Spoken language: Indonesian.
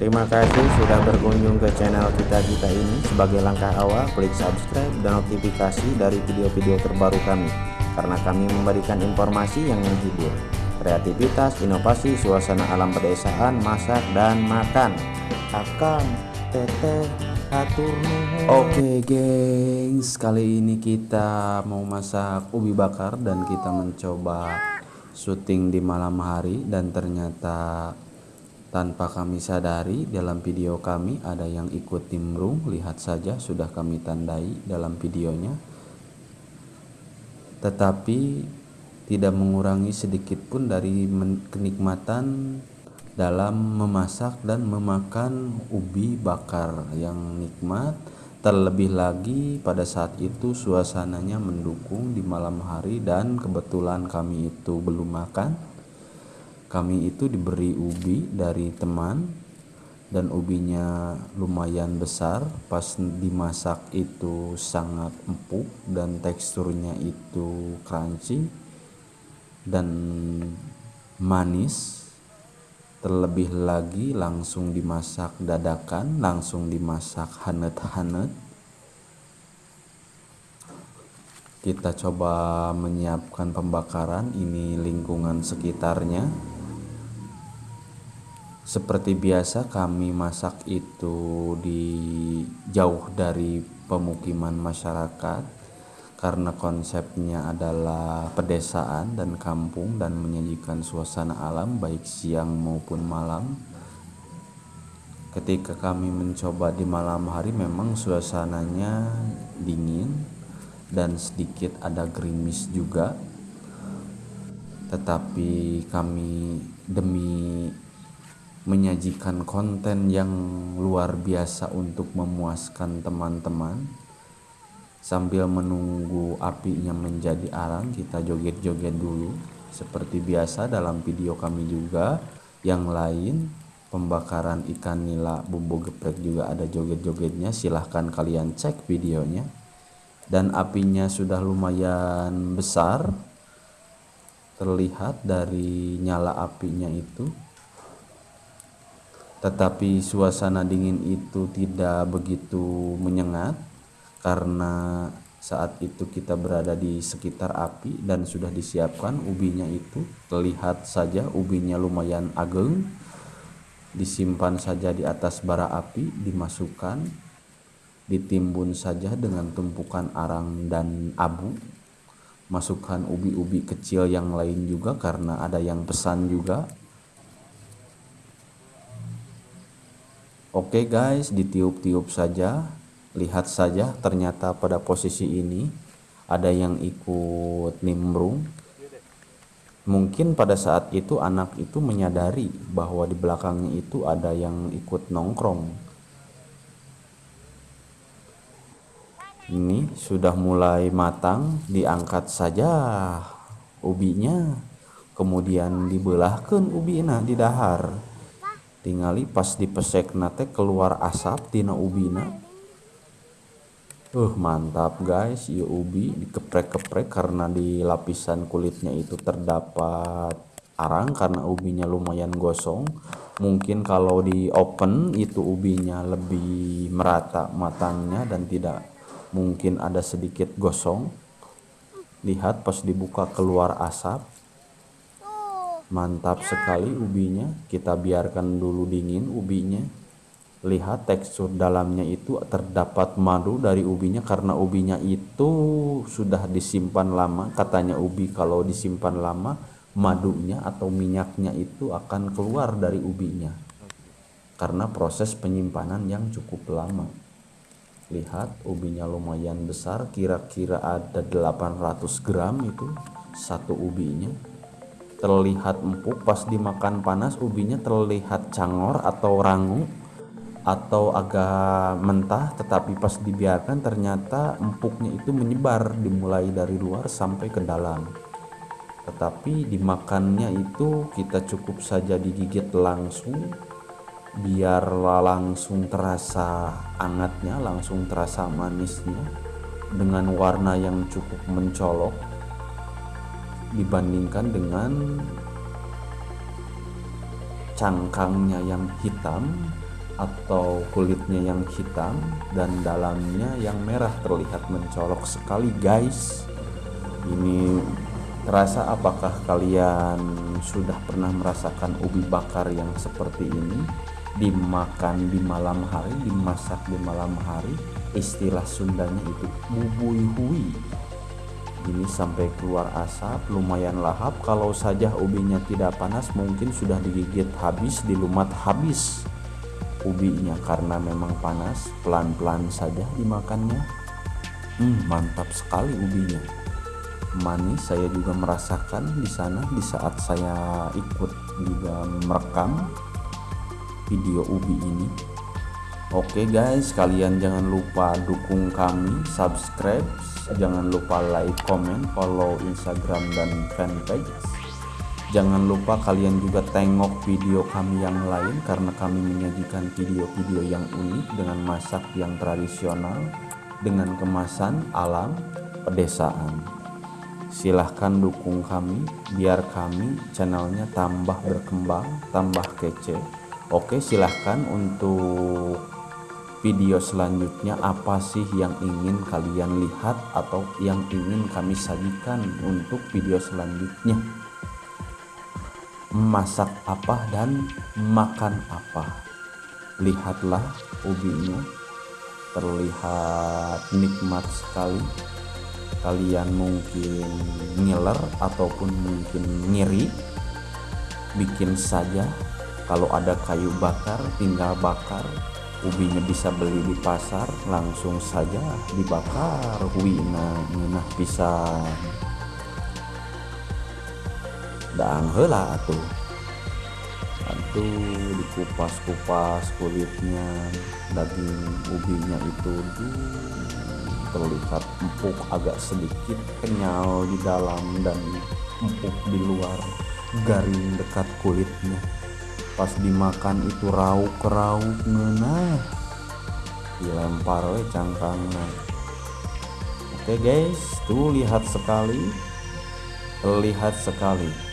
Terima kasih sudah berkunjung ke channel kita-kita ini. Sebagai langkah awal, klik subscribe dan notifikasi dari video-video terbaru kami. Karena kami memberikan informasi yang menghibur, kreativitas, inovasi, suasana alam pedesaan, masak, dan makan. Akang, teteh, atur Oke gengs, kali ini kita mau masak ubi bakar dan kita mencoba syuting di malam hari dan ternyata tanpa kami sadari dalam video kami ada yang ikut nimbrung, lihat saja sudah kami tandai dalam videonya. Tetapi tidak mengurangi sedikit pun dari kenikmatan dalam memasak dan memakan ubi bakar yang nikmat. Terlebih lagi pada saat itu suasananya mendukung di malam hari dan kebetulan kami itu belum makan kami itu diberi ubi dari teman dan ubinya lumayan besar. Pas dimasak itu sangat empuk dan teksturnya itu crunchy dan manis. Terlebih lagi langsung dimasak dadakan langsung dimasak hanet-hanet kita coba menyiapkan pembakaran ini lingkungan sekitarnya seperti biasa kami masak itu di jauh dari pemukiman masyarakat karena konsepnya adalah pedesaan dan kampung dan menyajikan suasana alam baik siang maupun malam. Ketika kami mencoba di malam hari memang suasananya dingin dan sedikit ada gerimis juga. Tetapi kami demi menyajikan konten yang luar biasa untuk memuaskan teman-teman. Sambil menunggu apinya menjadi arang kita joget-joget dulu. Seperti biasa dalam video kami juga. Yang lain pembakaran ikan nila bumbu geprek juga ada joget-jogetnya. Silahkan kalian cek videonya. Dan apinya sudah lumayan besar. Terlihat dari nyala apinya itu tetapi suasana dingin itu tidak begitu menyengat karena saat itu kita berada di sekitar api dan sudah disiapkan ubinya itu. Terlihat saja ubinya lumayan ageng. Disimpan saja di atas bara api dimasukkan ditimbun saja dengan tumpukan arang dan abu. Masukkan ubi-ubi kecil yang lain juga karena ada yang pesan juga Oke guys, ditiup-tiup saja. Lihat saja ternyata pada posisi ini ada yang ikut nimbrung. Mungkin pada saat itu anak itu menyadari bahwa di belakangnya itu ada yang ikut nongkrong. Ini sudah mulai matang, diangkat saja ubinya. Kemudian dibelahkan ubina di dahar tinggali pas dipesek nate keluar asap tina ubina. Uh mantap guys. Ya ubi dikeprek-keprek karena di lapisan kulitnya itu terdapat arang karena ubinya lumayan gosong. Mungkin kalau di open itu ubinya lebih merata matangnya dan tidak mungkin ada sedikit gosong. Lihat pas dibuka keluar asap mantap sekali ubinya. Kita biarkan dulu dingin ubinya. Lihat tekstur dalamnya itu terdapat madu dari ubinya karena ubinya itu sudah disimpan lama. Katanya ubi kalau disimpan lama madunya atau minyaknya itu akan keluar dari ubinya. Karena proses penyimpanan yang cukup lama. Lihat ubinya lumayan besar. Kira-kira ada 800 gram itu satu ubinya terlihat empuk pas dimakan panas ubinya terlihat cangor atau rangu atau agak mentah tetapi pas dibiarkan ternyata empuknya itu menyebar dimulai dari luar sampai ke dalam. Tetapi dimakannya itu kita cukup saja digigit langsung biar langsung terasa angatnya langsung terasa manisnya dengan warna yang cukup mencolok dibandingkan dengan cangkangnya yang hitam atau kulitnya yang hitam dan dalamnya yang merah terlihat mencolok sekali guys. Ini terasa apakah kalian sudah pernah merasakan ubi bakar yang seperti ini? Dimakan di malam hari dimasak di malam hari istilah Sundanya itu bubui hui ini sampai keluar asap lumayan lahap. Kalau saja ubinya tidak panas mungkin sudah digigit habis dilumat habis ubinya. Karena memang panas pelan-pelan saja dimakannya. Hmm, mantap sekali ubinya. Manis saya juga merasakan di sana di saat saya ikut juga merekam video ubi ini Oke guys, kalian jangan lupa dukung kami, subscribe, jangan lupa like, comment, follow Instagram dan fanpage Jangan lupa kalian juga tengok video kami yang lain karena kami menyajikan video-video yang unik dengan masak yang tradisional dengan kemasan alam pedesaan. Silahkan dukung kami biar kami channelnya tambah berkembang, tambah kece. Oke silahkan untuk video selanjutnya apa sih yang ingin kalian lihat atau yang ingin kami sajikan untuk video selanjutnya? Masak apa dan makan apa? Lihatlah ubinya terlihat nikmat sekali. Kalian mungkin ngiler ataupun mungkin ngiri. Bikin saja. Kalau ada kayu bakar tinggal bakar ubinya bisa beli di pasar langsung saja dibakar. Wina nah bisa. Dang hela atuh. Atuh dikupas-kupas kulitnya daging ubinya itu terlihat empuk agak sedikit kenyal di dalam dan empuk di luar. Garing dekat kulitnya pas dimakan itu rauk-rauk nah dilempar cangkangnya. Oke guys tuh lihat sekali. Lihat sekali